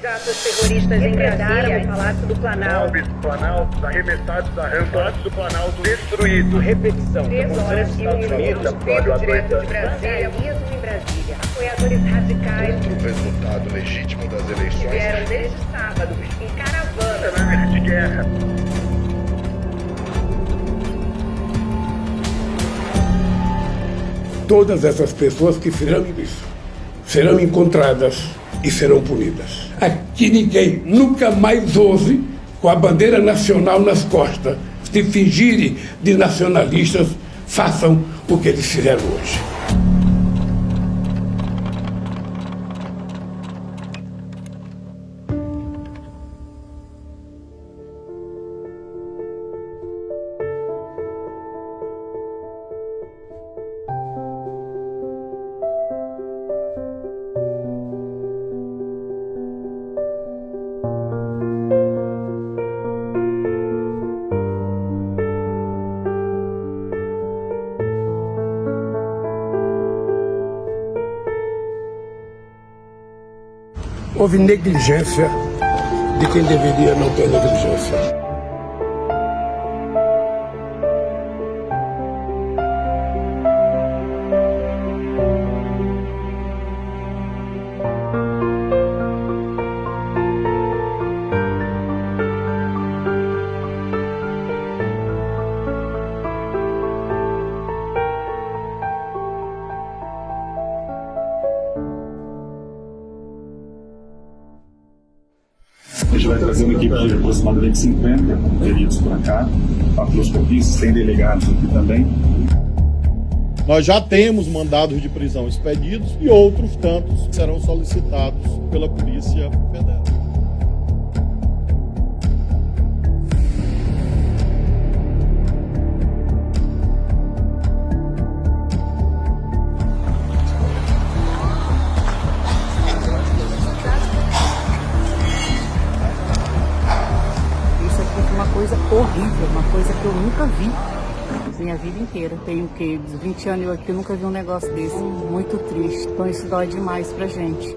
terroristas empregaram o Palácio do Planalto. Bombes do Planalto, arremessados da rampa. Palácio do Planalto destruído. Repetição. Três horas e um minuto. Pelo direto de Brasília, mesmo em Brasília. Apoiadores radicais. Outro resultado legítimo das eleições. Vieram desde sábado, em caravana. Cenário de guerra. Todas essas pessoas que fizeram isso serão encontradas e serão punidas. Aqui ninguém nunca mais ouse, com a bandeira nacional nas costas, se fingirem de nacionalistas, façam o que eles fizeram hoje. Houve negligência de quem deveria não ter negligência. Gente vai trazer uma equipe de aproximadamente 50 peritos para cá, patroscopistas, tem delegados aqui também. Nós já temos mandados de prisão expedidos e outros tantos serão solicitados pela Polícia Federal. Coisa horrível, uma coisa que eu nunca vi minha vida inteira. Tenho o quê? 20 anos eu aqui nunca vi um negócio desse. Muito triste. Então isso dói demais pra gente.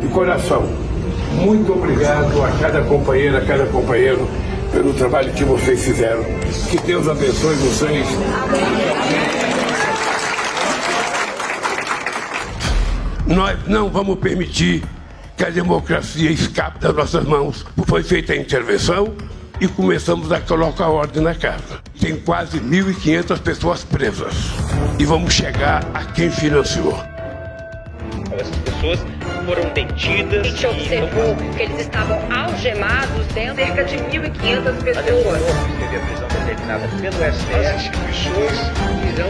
De coração, muito obrigado a cada companheira, a cada companheiro pelo trabalho que vocês fizeram. Que Deus abençoe vocês. Nós não vamos permitir que a democracia escape das nossas mãos. Foi feita a intervenção e começamos a colocar ordem na casa. Tem quase 1.500 pessoas presas. E vamos chegar a quem financiou. Essas pessoas foram detidas. A gente observou que eles estavam algemados dentro de cerca de 1.500 pessoas. Teve a prisão determinada pelo STF. As instituições irão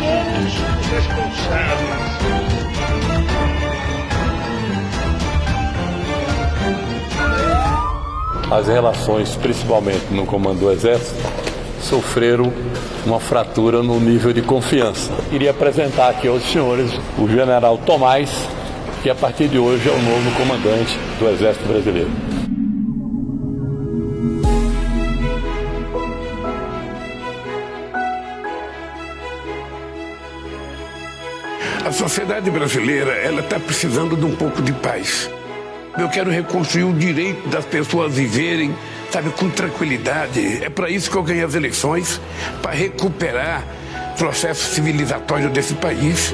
todos os responsáveis. As relações, principalmente no comando do Exército, sofreram uma fratura no nível de confiança. Queria apresentar aqui aos senhores o general Tomás, que a partir de hoje é o novo comandante do Exército Brasileiro. A sociedade brasileira ela está precisando de um pouco de paz. Eu quero reconstruir o direito das pessoas viverem, sabe, com tranquilidade. É para isso que eu ganhei as eleições, para recuperar o processo civilizatório desse país.